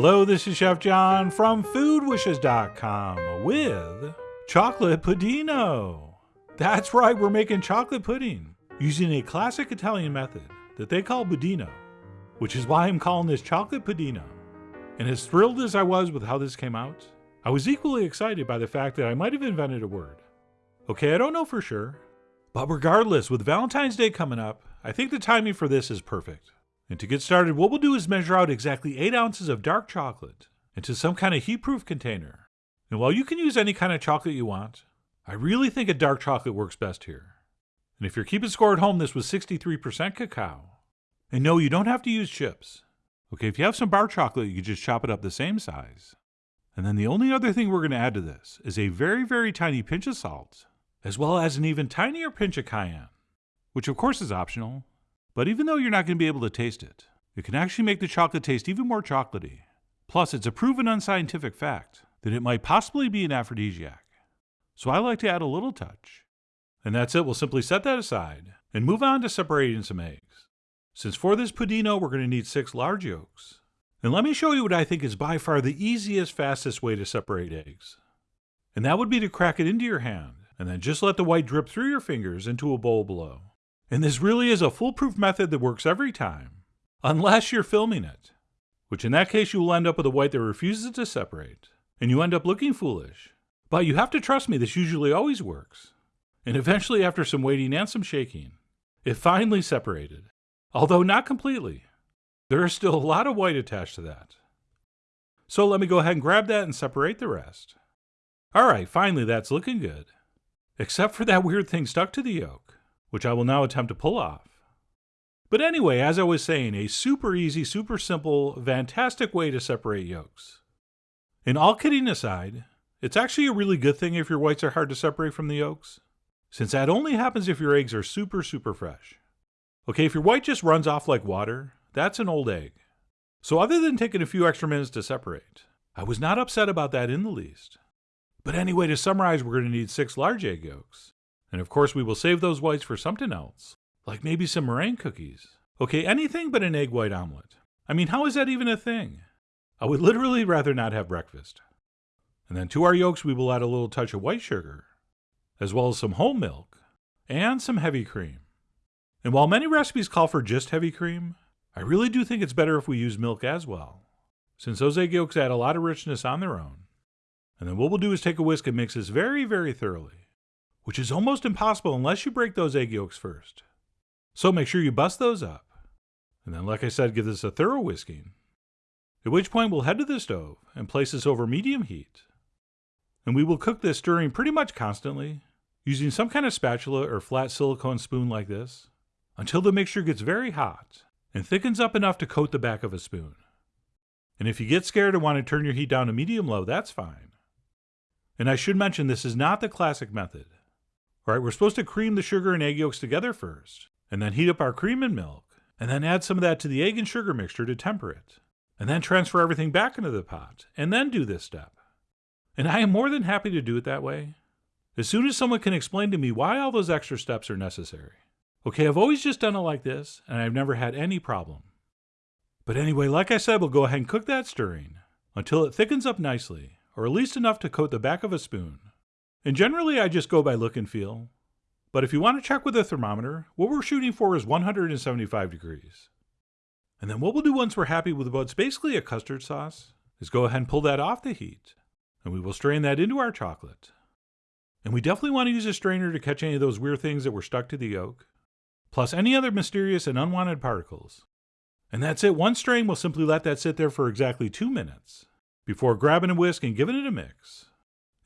Hello, this is Chef John from foodwishes.com with chocolate puddino. That's right, we're making chocolate pudding using a classic Italian method that they call budino, which is why I'm calling this chocolate puddino. And as thrilled as I was with how this came out, I was equally excited by the fact that I might have invented a word. Okay, I don't know for sure, but regardless, with Valentine's Day coming up, I think the timing for this is perfect. And to get started, what we'll do is measure out exactly 8 ounces of dark chocolate into some kind of heat-proof container. And while you can use any kind of chocolate you want, I really think a dark chocolate works best here. And if you're keeping score at home, this was 63% cacao. And no, you don't have to use chips. Okay, if you have some bar chocolate, you can just chop it up the same size. And then the only other thing we're going to add to this is a very, very tiny pinch of salt, as well as an even tinier pinch of cayenne, which of course is optional, but even though you're not going to be able to taste it, it can actually make the chocolate taste even more chocolatey. Plus, it's a proven unscientific fact that it might possibly be an aphrodisiac. So I like to add a little touch. And that's it, we'll simply set that aside and move on to separating some eggs. Since for this puddino we're going to need six large yolks. And let me show you what I think is by far the easiest, fastest way to separate eggs. And that would be to crack it into your hand and then just let the white drip through your fingers into a bowl below. And this really is a foolproof method that works every time, unless you're filming it, which in that case you will end up with a white that refuses to separate, and you end up looking foolish. But you have to trust me, this usually always works. And eventually, after some waiting and some shaking, it finally separated, although not completely. There is still a lot of white attached to that. So let me go ahead and grab that and separate the rest. Alright, finally that's looking good. Except for that weird thing stuck to the yolk which I will now attempt to pull off. But anyway, as I was saying, a super easy, super simple, fantastic way to separate yolks. And all kidding aside, it's actually a really good thing if your whites are hard to separate from the yolks, since that only happens if your eggs are super, super fresh. Okay, if your white just runs off like water, that's an old egg. So other than taking a few extra minutes to separate, I was not upset about that in the least. But anyway, to summarize, we're going to need six large egg yolks, and of course, we will save those whites for something else, like maybe some meringue cookies. Okay, anything but an egg white omelet. I mean, how is that even a thing? I would literally rather not have breakfast. And then to our yolks, we will add a little touch of white sugar, as well as some whole milk, and some heavy cream. And while many recipes call for just heavy cream, I really do think it's better if we use milk as well, since those egg yolks add a lot of richness on their own. And then what we'll do is take a whisk and mix this very, very thoroughly which is almost impossible unless you break those egg yolks first. So make sure you bust those up. And then, like I said, give this a thorough whisking. At which point we'll head to the stove and place this over medium heat. And we will cook this stirring pretty much constantly, using some kind of spatula or flat silicone spoon like this, until the mixture gets very hot and thickens up enough to coat the back of a spoon. And if you get scared and want to turn your heat down to medium low, that's fine. And I should mention this is not the classic method. Right, we're supposed to cream the sugar and egg yolks together first, and then heat up our cream and milk, and then add some of that to the egg and sugar mixture to temper it, and then transfer everything back into the pot, and then do this step. And I am more than happy to do it that way. As soon as someone can explain to me why all those extra steps are necessary. Okay, I've always just done it like this, and I've never had any problem. But anyway, like I said, we'll go ahead and cook that stirring until it thickens up nicely, or at least enough to coat the back of a spoon. And generally, I just go by look and feel. But if you want to check with a thermometer, what we're shooting for is 175 degrees. And then what we'll do once we're happy with what's basically a custard sauce is go ahead and pull that off the heat. And we will strain that into our chocolate. And we definitely want to use a strainer to catch any of those weird things that were stuck to the yolk, plus any other mysterious and unwanted particles. And that's it. One strain will simply let that sit there for exactly two minutes before grabbing a whisk and giving it a mix.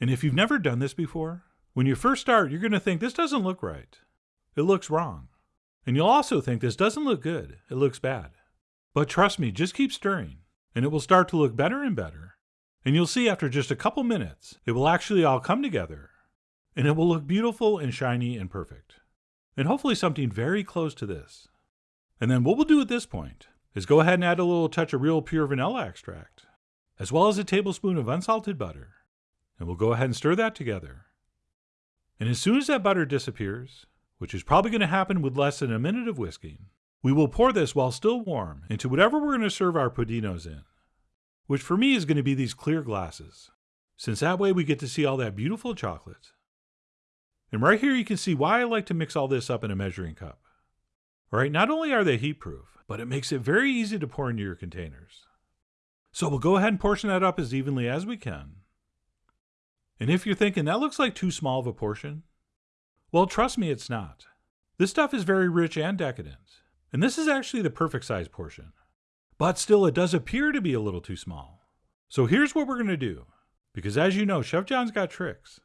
And if you've never done this before, when you first start, you're going to think this doesn't look right. It looks wrong. And you'll also think this doesn't look good. It looks bad. But trust me, just keep stirring, and it will start to look better and better. And you'll see after just a couple minutes, it will actually all come together, and it will look beautiful and shiny and perfect. And hopefully something very close to this. And then what we'll do at this point is go ahead and add a little touch of real pure vanilla extract, as well as a tablespoon of unsalted butter and we'll go ahead and stir that together. And as soon as that butter disappears, which is probably going to happen with less than a minute of whisking, we will pour this while still warm into whatever we're going to serve our puddinos in. which for me is going to be these clear glasses, since that way we get to see all that beautiful chocolate. And right here you can see why I like to mix all this up in a measuring cup. All right, not only are they heat proof, but it makes it very easy to pour into your containers. So we'll go ahead and portion that up as evenly as we can. And if you're thinking that looks like too small of a portion, well, trust me, it's not. This stuff is very rich and decadent, and this is actually the perfect size portion. But still, it does appear to be a little too small. So here's what we're going to do, because as you know, Chef John's got tricks.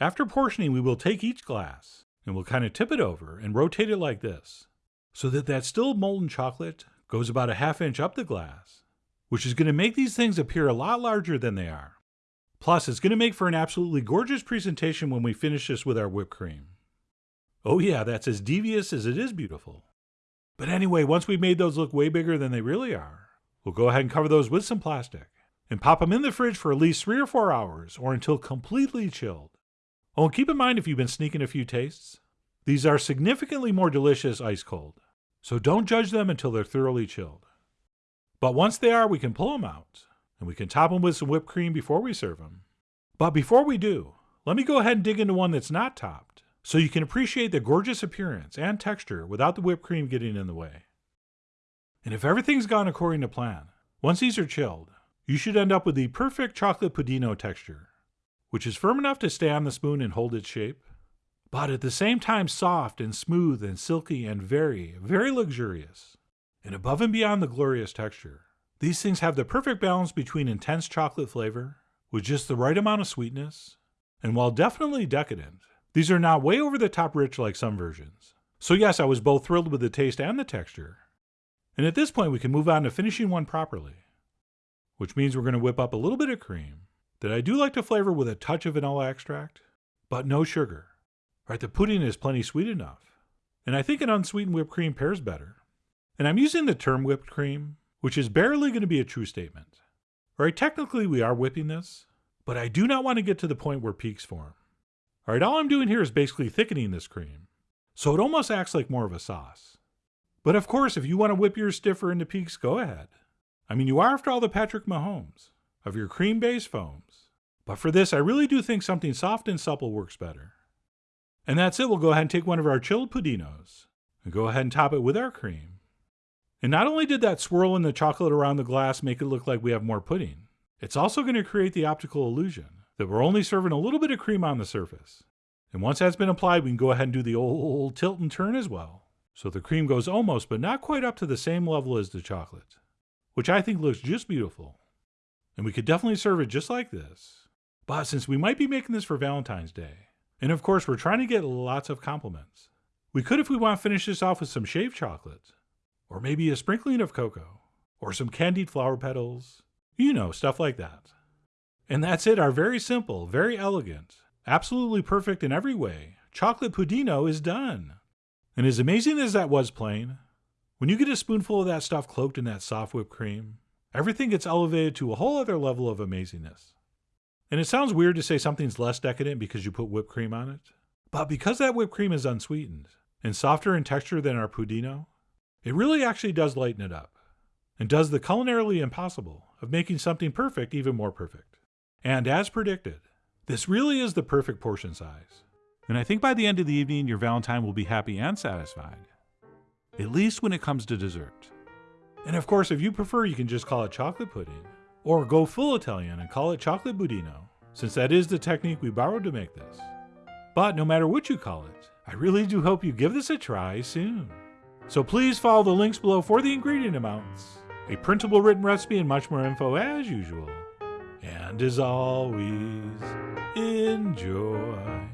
After portioning, we will take each glass and we'll kind of tip it over and rotate it like this, so that that still molten chocolate goes about a half inch up the glass which is going to make these things appear a lot larger than they are. Plus, it's going to make for an absolutely gorgeous presentation when we finish this with our whipped cream. Oh yeah, that's as devious as it is beautiful. But anyway, once we've made those look way bigger than they really are, we'll go ahead and cover those with some plastic and pop them in the fridge for at least three or four hours or until completely chilled. Oh, and keep in mind if you've been sneaking a few tastes, these are significantly more delicious ice cold. So don't judge them until they're thoroughly chilled. But once they are, we can pull them out and we can top them with some whipped cream before we serve them. But before we do, let me go ahead and dig into one that's not topped so you can appreciate the gorgeous appearance and texture without the whipped cream getting in the way. And if everything's gone according to plan, once these are chilled, you should end up with the perfect chocolate puddino texture, which is firm enough to stay on the spoon and hold its shape, but at the same time soft and smooth and silky and very, very luxurious. And above and beyond the glorious texture, these things have the perfect balance between intense chocolate flavor with just the right amount of sweetness, and while definitely decadent, these are not way over the top rich like some versions. So yes, I was both thrilled with the taste and the texture. And at this point we can move on to finishing one properly, which means we're going to whip up a little bit of cream that I do like to flavor with a touch of vanilla extract, but no sugar. Right, the pudding is plenty sweet enough, and I think an unsweetened whipped cream pairs better. And I'm using the term whipped cream, which is barely going to be a true statement. Alright, technically we are whipping this, but I do not want to get to the point where peaks form. Alright, all I'm doing here is basically thickening this cream, so it almost acts like more of a sauce. But of course, if you want to whip yours stiffer into peaks, go ahead. I mean, you are after all the Patrick Mahomes of your cream-based foams. But for this, I really do think something soft and supple works better. And that's it, we'll go ahead and take one of our chilled puddinos and go ahead and top it with our cream. And not only did that swirl in the chocolate around the glass make it look like we have more pudding, it's also going to create the optical illusion that we're only serving a little bit of cream on the surface. And once that's been applied, we can go ahead and do the old tilt and turn as well. So the cream goes almost, but not quite up to the same level as the chocolate, which I think looks just beautiful. And we could definitely serve it just like this. But since we might be making this for Valentine's Day, and of course we're trying to get lots of compliments, we could, if we want, finish this off with some shaved chocolate or maybe a sprinkling of cocoa, or some candied flower petals, you know, stuff like that. And that's it, our very simple, very elegant, absolutely perfect in every way, chocolate puddino is done. And as amazing as that was plain, when you get a spoonful of that stuff cloaked in that soft whipped cream, everything gets elevated to a whole other level of amazingness. And it sounds weird to say something's less decadent because you put whipped cream on it, but because that whipped cream is unsweetened and softer in texture than our puddino, it really actually does lighten it up, and does the culinarily impossible of making something perfect even more perfect. And as predicted, this really is the perfect portion size. And I think by the end of the evening, your Valentine will be happy and satisfied, at least when it comes to dessert. And of course, if you prefer, you can just call it chocolate pudding, or go full Italian and call it chocolate budino, since that is the technique we borrowed to make this. But no matter what you call it, I really do hope you give this a try soon. So please follow the links below for the ingredient amounts, a printable written recipe, and much more info as usual. And as always, enjoy.